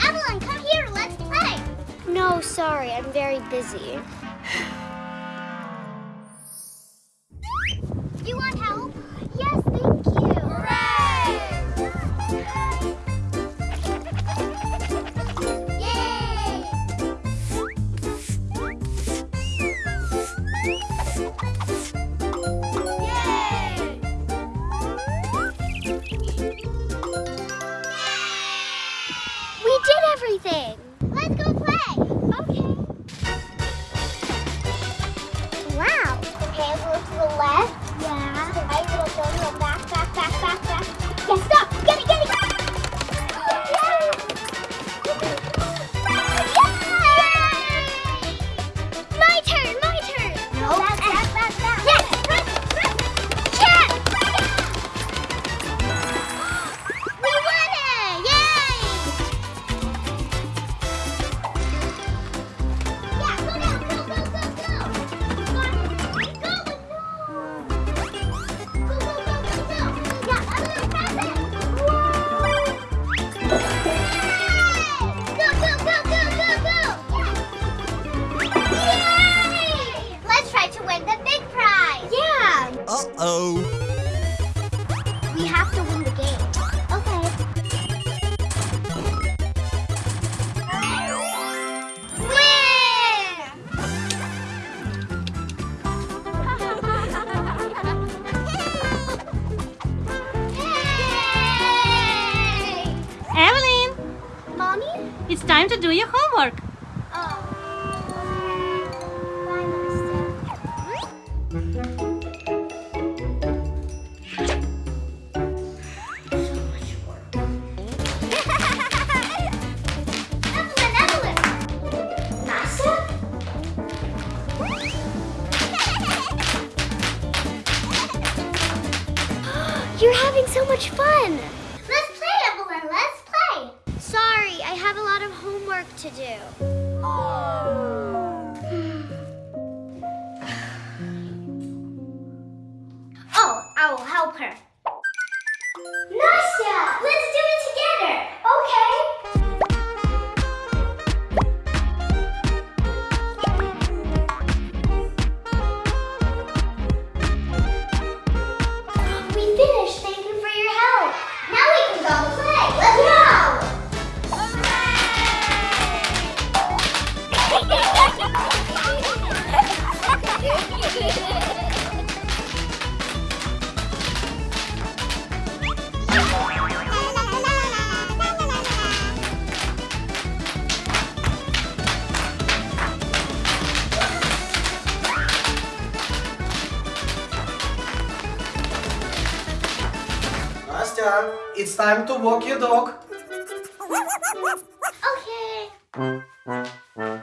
Evelyn, come here. Let's play. No, sorry, I'm very busy. everything. Uh-oh. We have to win the game. Okay. Win! Yay! Evelyn, Mommy? it's time to do your homework. Oh. Bye, You're having so much fun. Let's play, Evelyn, let's play! Sorry, I have a lot of homework to do. Oh, I will help her. Nastya, It's time to walk your dog. Okay.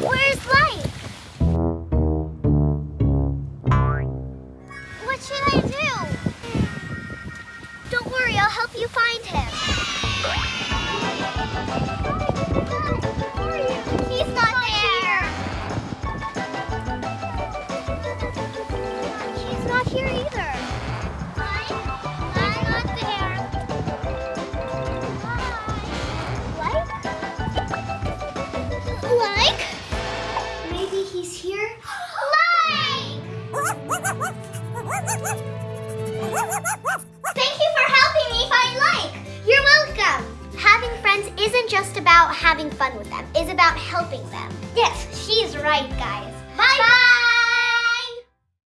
Where's Light? What should I do? Don't worry, I'll help you find him. He's not there. He's not here either. Not there. Like? Just about having fun with them, it's about helping them. Yes, she's right, guys. Bye. Bye.